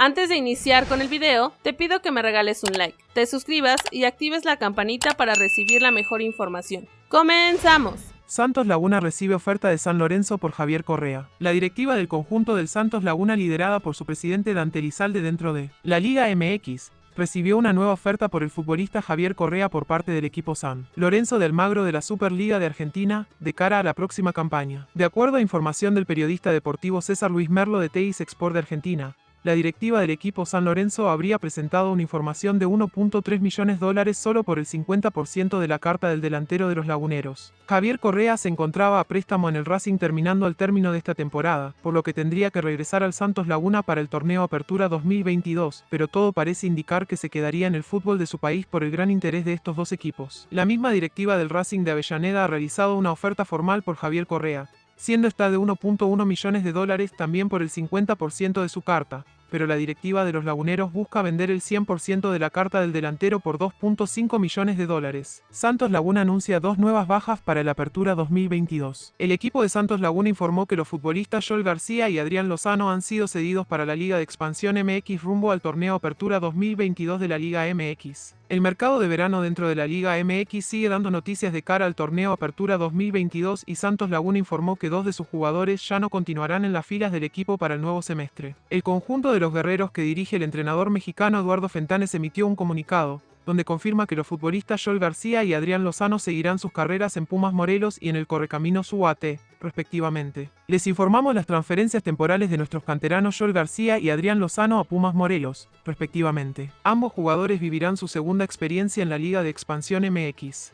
Antes de iniciar con el video, te pido que me regales un like, te suscribas y actives la campanita para recibir la mejor información. ¡Comenzamos! Santos Laguna recibe oferta de San Lorenzo por Javier Correa. La directiva del conjunto del Santos Laguna liderada por su presidente Dante Lizalde dentro de la Liga MX recibió una nueva oferta por el futbolista Javier Correa por parte del equipo San Lorenzo del Magro de la Superliga de Argentina, de cara a la próxima campaña. De acuerdo a información del periodista deportivo César Luis Merlo de Teis Export de Argentina, la directiva del equipo San Lorenzo habría presentado una información de 1.3 millones dólares solo por el 50% de la carta del delantero de los laguneros. Javier Correa se encontraba a préstamo en el Racing terminando al término de esta temporada, por lo que tendría que regresar al Santos Laguna para el torneo Apertura 2022, pero todo parece indicar que se quedaría en el fútbol de su país por el gran interés de estos dos equipos. La misma directiva del Racing de Avellaneda ha realizado una oferta formal por Javier Correa, siendo esta de 1.1 millones de dólares también por el 50% de su carta, pero la directiva de los laguneros busca vender el 100% de la carta del delantero por 2.5 millones de dólares. Santos Laguna anuncia dos nuevas bajas para la apertura 2022. El equipo de Santos Laguna informó que los futbolistas Joel García y Adrián Lozano han sido cedidos para la Liga de Expansión MX rumbo al torneo Apertura 2022 de la Liga MX. El mercado de verano dentro de la Liga MX sigue dando noticias de cara al torneo Apertura 2022 y Santos Laguna informó que dos de sus jugadores ya no continuarán en las filas del equipo para el nuevo semestre. El conjunto de los guerreros que dirige el entrenador mexicano Eduardo Fentanes emitió un comunicado, donde confirma que los futbolistas Joel García y Adrián Lozano seguirán sus carreras en Pumas Morelos y en el Correcamino UAT, respectivamente. Les informamos las transferencias temporales de nuestros canteranos Joel García y Adrián Lozano a Pumas Morelos, respectivamente. Ambos jugadores vivirán su segunda experiencia en la Liga de Expansión MX.